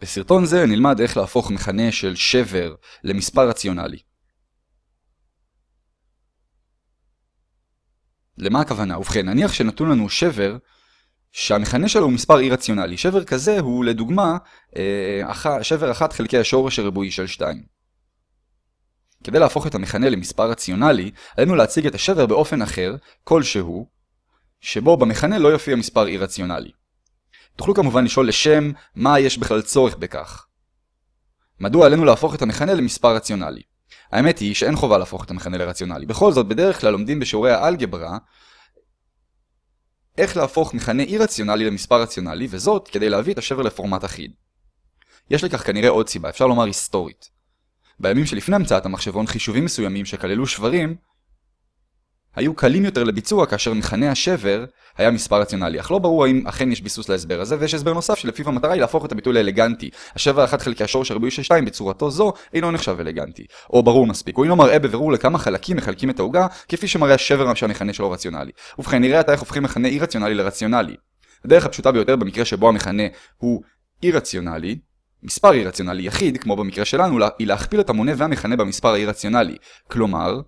בסרטון זה נלמד איך להפוך מכנה של שבר למספר רציונלי. למה הכוונה? ובכן, נניח שנתון לנו שבר שהמכנה שלו הוא מספר אי רציונלי. שבר כזה הוא לדוגמה אה, שבר 1 חלקי השורש הריבועי של 2. כדי להפוך את המכנה למספר רציונלי, עלינו להציג את השבר באופן אחר, כלשהו, שבו במכנה לא יופיע מספר אי רציונלי. תוכלו כמובן לשאול לשם מה יש בכלל צורך בכך. מדוע עלינו להפוך את המכנה למספר רציונלי? האמת היא שאין חובה להפוך את המכנה לרציונלי. בכל זאת, בדרך כלל לומדים בשיעורי האלגברה איך להפוך מכנה אי רציונלי למספר רציונלי, וזאת כדי להביא את השבר לפורמט אחיד. יש לכך כנראה עוד סיבה, אפשר לומר היסטורית. בימים שלפני המצאת המחשבון, חישובים מסוימים שכללו שברים היו קלים יותר לביצוע כאשר מכנה השבר היה מספר רציונלי, אך לא ברור האם אכן יש ביסוס להסבר הזה, ויש הסבר נוסף שלפיו המטרה היא להפוך את הביטוי לאלגנטי. השבר 1 חלקי השורש הריבועי של 2 בצורתו זו אינו נחשב אלגנטי. או ברור מספיק, הוא אינו מראה בבירור לכמה חלקים מחלקים את העוגה, כפי שמראה השבר שהמכנה שלו רציונלי. ובכן, נראה עתה איך הופכים מכנה אי רציונלי לרציונלי. הדרך הפשוטה ביותר במקרה שבו המכנה הוא אי רציונלי, מספר אי רציונלי יחיד, כמו במקרה שלנו, היא להכפיל את המונה והמכנה במספר האי רציונלי. כלומר,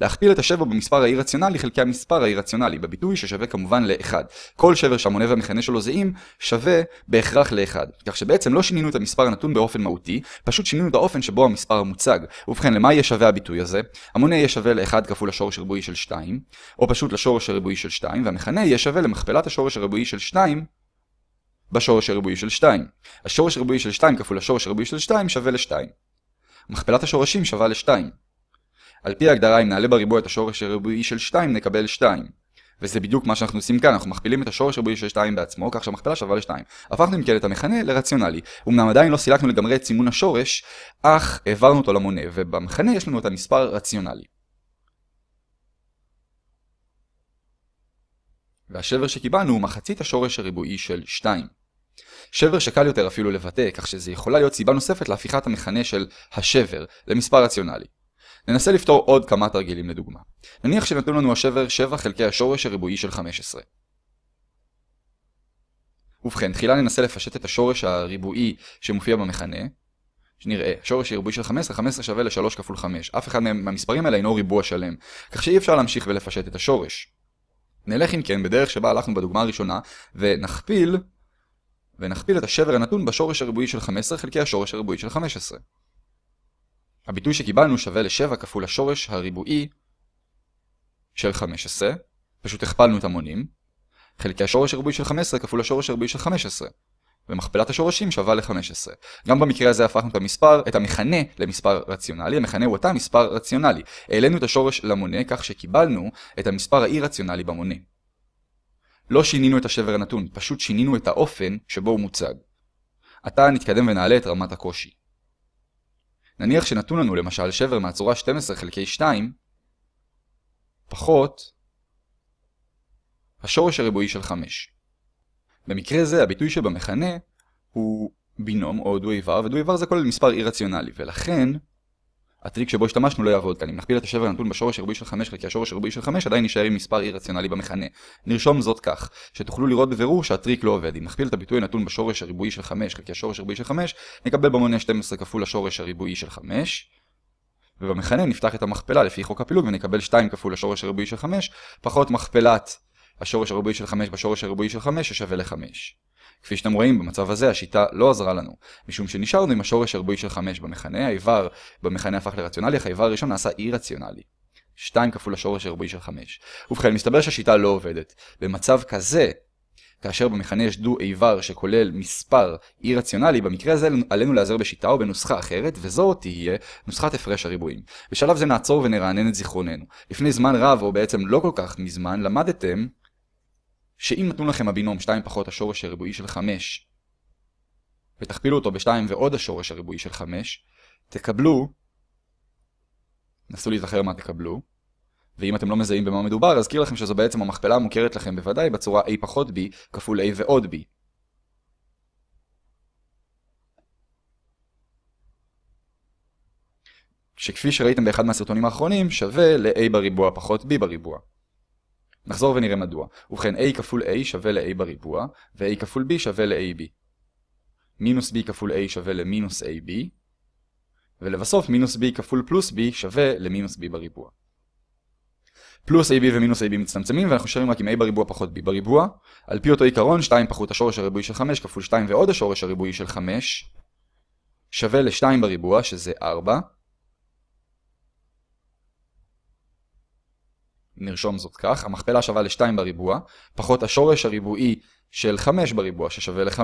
להכפיל את השבר במספר האי רציונלי חלקי המספר האי רציונלי, בביטוי ששווה כמובן ל-1. כל שבר שהמונה והמכנה שלו זהים, שווה בהכרח ל-1. כך שבעצם לא שינינו את המספר הנתון באופן מהותי, פשוט שינינו את האופן שבו המספר המוצג. ובכן, למה יהיה שווה הביטוי הזה? המונה יהיה שווה ל-1 כפול השורש הריבועי של 2, או פשוט לשורש הריבועי של 2, והמכנה יהיה שווה למכפלת השורש הריבועי של 2 בשורש הריבועי של 2. השורש הריבועי של 2 כפול השורש הריבועי של 2 שווה ל-2. מכפלת השורשים שווה ל-2. על פי ההגדרה אם נעלה בריבוע את השורש הריבועי של 2 נקבל 2. וזה בדיוק מה שאנחנו עושים כאן, אנחנו מכפילים את השורש הריבועי של 2 בעצמו, כך שהמכפלה שווה ל-2. הפכנו אם כן את המכנה לרציונלי. אמנם עדיין לא סילקנו לגמרי את סימון השורש, אך העברנו אותו למונה, ובמכנה יש לנו את המספר רציונלי. והשבר שקיבלנו הוא מחצית השורש הריבועי של 2. שבר שקל יותר אפילו לבטא, כך שזה יכולה להיות סיבה נוספת להפיכת המכנה של השבר למספר רציונלי. ננסה לפתור עוד כמה תרגילים לדוגמה. נניח שנתנו לנו השבר 7 חלקי השורש הריבועי של 15. ובכן, תחילה ננסה לפשט את השורש הריבועי שמופיע במכנה. שנראה, שורש הריבועי של 15, 15 שווה ל-3 כפול 5. אף אחד מהמספרים האלה אינו ריבוע שלם, כך שאי אפשר להמשיך ולפשט את השורש. נלך אם כן בדרך שבה הלכנו בדוגמה הראשונה, ונכפיל, ונכפיל את השבר הנתון בשורש הריבועי של 15 חלקי השורש הריבועי של 15. הביטוי שקיבלנו שווה ל-7 כפול השורש הריבועי של 15, פשוט הכפלנו את המונים, חלקי השורש הריבועי של 15 כפול השורש הריבועי של 15, ומכפלת השורשים שווה ל-15. גם במקרה הזה הפכנו את המספר, את המכנה למספר רציונלי, המכנה הוא אותה מספר רציונלי. העלינו את השורש למונה כך שקיבלנו את המספר האי רציונלי במונה. לא שינינו את השבר הנתון, פשוט שינינו את האופן שבו הוא מוצג. עתה נתקדם ונעלה את רמת הקושי. נניח שנתון לנו למשל שבר מהצורה 12 חלקי 2 פחות השורש הריבועי של 5. במקרה זה הביטוי שבמכנה הוא בינום או דו איבר, ודו איבר זה כולל מספר אי רציונלי, ולכן הטריק שבו השתמשנו לא יעבוד כאן. אם נכפיל את השבר הנתון בשורש הריבועי של 5 חלקי השורש הריבועי של 5 עדיין נשאר עם מספר אי רציונלי במכנה. נרשום זאת כך, שתוכלו לראות בבירור שהטריק לא עובד. אם נכפיל את הביטוי הנתון בשורש הריבועי של 5 חלקי השורש הריבועי של 5, נקבל במונה 12 כפול השורש הריבועי של 5, ובמכנה נפתח את המכפלה לפי חוק הפילוג ונקבל 2 כפול השורש הריבועי של 5, פחות מכפלת השורש הריבועי של 5 בשורש הריבועי של 5 ששווה ל-5. כפי שאתם רואים, במצב הזה השיטה לא עזרה לנו, משום שנשארנו עם השורש הריבועי של 5 במכנה, האיבר במכנה הפך לרציונלי, אך האיבר הראשון נעשה אי רציונלי. 2 כפול השורש הריבועי של 5. ובכן, מסתבר שהשיטה לא עובדת. במצב כזה, כאשר במכנה יש דו איבר שכולל מספר אי רציונלי, במקרה הזה עלינו להיעזר בשיטה או בנוסחה אחרת, וזו תהיה נוסחת הפרש הריבועים. בשלב זה נעצור ונרענן את זיכרוננו. לפני זמן רב, או בעצם לא כל כך מזמן, למדתם שאם נתנו לכם הבינום 2 פחות השורש הריבועי של 5, ותכפילו אותו ב-2 ועוד השורש הריבועי של 5, תקבלו, נסו להיזכר מה תקבלו, ואם אתם לא מזהים במה מדובר, אזכיר לכם שזו בעצם המכפלה המוכרת לכם בוודאי בצורה a פחות b כפול a ועוד b. שכפי שראיתם באחד מהסרטונים האחרונים, שווה ל-a בריבוע פחות b בריבוע. נחזור ונראה מדוע. ובכן, a כפול a שווה ל-a בריבוע, ו-a כפול b שווה ל-ab. מינוס b כפול a שווה למינוס ab, ולבסוף מינוס b כפול פלוס b שווה למינוס b בריבוע. פלוס ab ומינוס ab מצטמצמים ואנחנו שרים רק עם a בריבוע פחות b בריבוע. על פי אותו עיקרון 2 פחות השורש הריבועי של 5 כפול 2 ועוד השורש הריבועי של 5 שווה ל-2 בריבוע שזה 4. נרשום זאת כך, המכפלה שווה ל-2 בריבוע פחות השורש הריבועי של 5 בריבוע ששווה ל-5.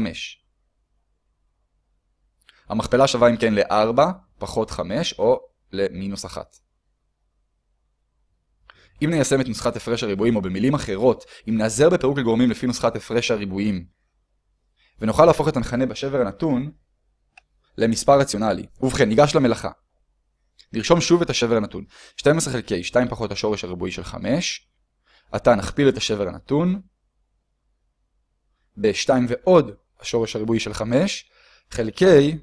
המכפלה שווה אם כן ל-4 פחות 5 או למינוס 1. אם ניישם את נוסחת הפרש הריבועים, או במילים אחרות, אם נעזר בפירוק לגורמים לפי נוסחת הפרש הריבועים, ונוכל להפוך את המכנה בשבר הנתון למספר רציונלי. ובכן, ניגש למלאכה. נרשום שוב את השבר הנתון. 12 חלקי 2 פחות השורש הריבועי של 5. עתה נכפיל את השבר הנתון ב-2 ועוד השורש הריבועי של 5 חלקי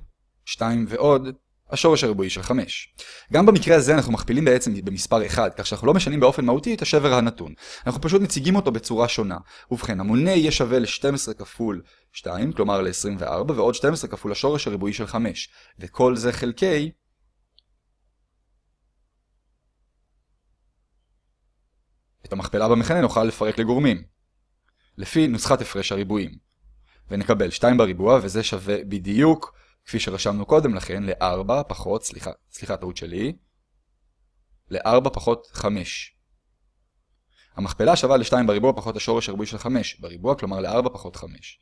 2 ועוד השורש הריבועי של 5. גם במקרה הזה אנחנו מכפילים בעצם במספר 1, כך שאנחנו לא משנים באופן מהותי את השבר הנתון. אנחנו פשוט מציגים אותו בצורה שונה. ובכן, המונה יהיה שווה ל-12 כפול 2, כלומר ל-24, ועוד 12 כפול השורש הריבועי של 5. וכל זה חלקי את המכפלה במכנה נוכל לפרק לגורמים. לפי נוסחת הפרש הריבועים. ונקבל 2 בריבוע, וזה שווה בדיוק כפי שרשמנו קודם לכן, ל-4 פחות, סליחה, סליחה, טעות שלי, ל-4 פחות 5. המכפלה שווה ל-2 בריבוע פחות השורש הריבועי של 5 בריבוע, כלומר ל-4 פחות 5.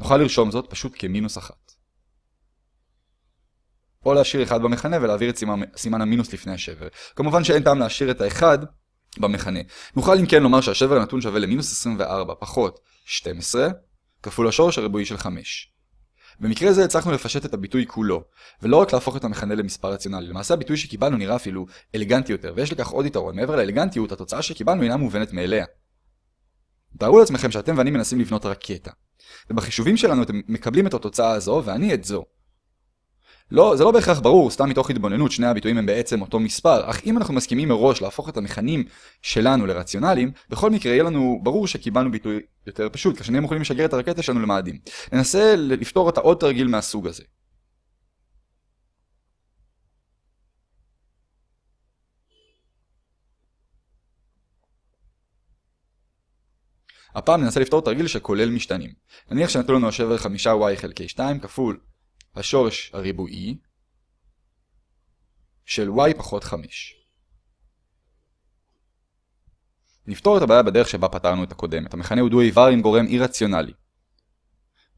נוכל לרשום זאת פשוט כמינוס 1. או להשאיר 1 במכנה ולהעביר את סימן, סימן המינוס לפני השבר. כמובן שאין טעם להשאיר את ה-1 במכנה. נוכל אם כן לומר שהשבר הנתון שווה למינוס 24 פחות 12 כפול השורש הריבועי של 5. במקרה זה הצלחנו לפשט את הביטוי כולו, ולא רק להפוך את המכנה למספר רציונלי. למעשה הביטוי שקיבלנו נראה אפילו אלגנטי יותר, ויש לכך עוד יתרון. מעבר לאלגנטיות, התוצאה שקיבלנו אינה מובנת מאליה. תארו לעצמכם שאתם ואני מנסים לבנות רקטה. ובחישובים שלנו אתם מקבלים את התוצאה הזו, ואני את זו. לא, זה לא בהכרח ברור, סתם מתוך התבוננות, שני הביטויים הם בעצם אותו מספר, אך אם אנחנו מסכימים מראש להפוך את המכנים שלנו לרציונליים, בכל מקרה יהיה לנו ברור שקיבלנו ביטוי יותר פשוט, כשנהיה מוכנים לשגר את הרקטה שלנו למאדים. ננסה לפתור את העוד תרגיל מהסוג הזה. הפעם ננסה לפתור תרגיל שכולל משתנים. נניח שנתנו לנו השבר 5y חלקי 2 כפול השורש הריבועי של y פחות 5. נפתור את הבעיה בדרך שבה פתרנו את הקודמת. המכנה הוא דו איבר עם גורם אי-רציונלי.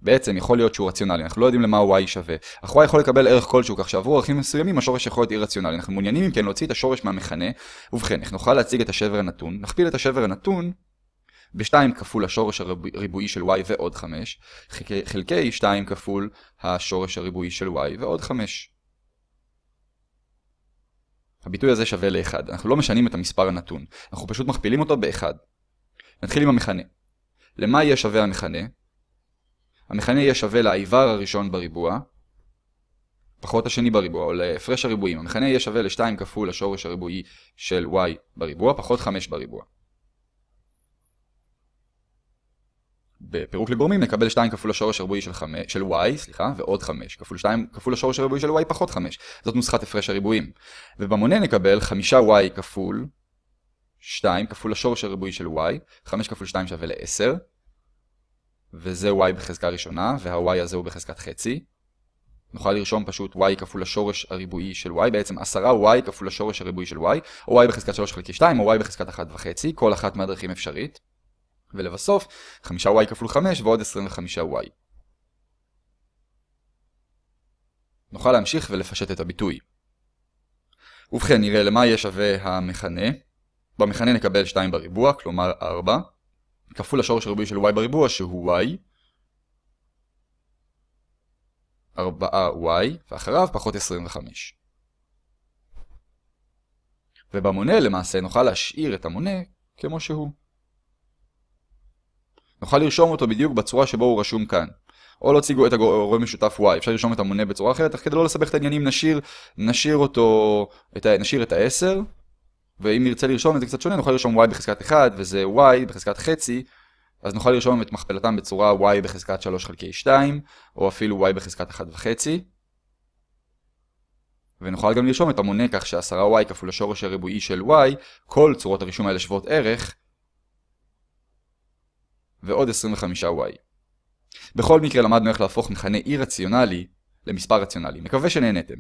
בעצם יכול להיות שהוא רציונלי, אנחנו לא יודעים למה y שווה, אך y יכול לקבל ערך כלשהו, כך שעבור ערכים מסוימים השורש יכול להיות אי-רציונלי. אנחנו מעוניינים אם כן להוציא את השורש מהמכנה, ובכן, איך נוכל להציג את השבר הנתון? נכפיל את השבר הנתון ב-2 כפול השורש הריבועי של y ועוד 5, חלקי 2 כפול השורש הריבועי של y ועוד 5. הביטוי הזה שווה ל-1. אנחנו לא משנים את המספר הנתון, אנחנו פשוט מכפילים אותו ב-1. נתחיל עם המכנה. למה יהיה שווה המכנה? המכנה יהיה שווה לאיבר הראשון בריבוע, פחות השני בריבוע, או להפרש הריבועים. המכנה יהיה שווה ל-2 כפול השורש הריבועי של y בריבוע, פחות 5 בריבוע. בפירוק לגורמים נקבל 2 כפול השורש הריבועי של, 5, של y, סליחה, ועוד 5, כפול 2 כפול השורש הריבועי של y פחות 5. זאת נוסחת הפרש הריבועים. ובמונה נקבל 5y כפול 2 כפול השורש הריבועי של y, 5 כפול 2 שווה ל-10, וזה y בחזקה ראשונה, וה-y הזה הוא בחזקת חצי. נוכל לרשום פשוט y כפול השורש הריבועי של y, בעצם 10y כפול השורש הריבועי של y, או y בחזקת 3 חלקי 2, או y בחזקת 1 וחצי, כל אחת מהדרכים אפשרית. ולבסוף 5y כפול 5 ועוד 25y. נוכל להמשיך ולפשט את הביטוי. ובכן נראה למה יהיה שווה המכנה. במכנה נקבל 2 בריבוע, כלומר 4, כפול השורש הריבועי של y בריבוע שהוא y, 4y, ואחריו פחות 25. ובמונה למעשה נוכל להשאיר את המונה כמו שהוא. נוכל לרשום אותו בדיוק בצורה שבו הוא רשום כאן. או להציגו את הגורם משותף y, אפשר לרשום את המונה בצורה אחרת, אך כדי לא לסבך את העניינים נשאיר, נשאיר אותו, את ה, נשאיר את ה-10, ואם נרצה לרשום את זה קצת שונה, נוכל לרשום y בחזקת 1, וזה y בחזקת חצי, אז נוכל לרשום את מכפלתם בצורה y בחזקת 3 חלקי 2, או אפילו y בחזקת 1 וחצי. ונוכל גם לרשום את המונה כך ש10y כפול השורש הריבועי של y, כל צורות הרישום האלה שוות ערך, ועוד 25y. בכל מקרה למדנו איך להפוך מכנה אי רציונלי למספר רציונלי. מקווה שנהנתם.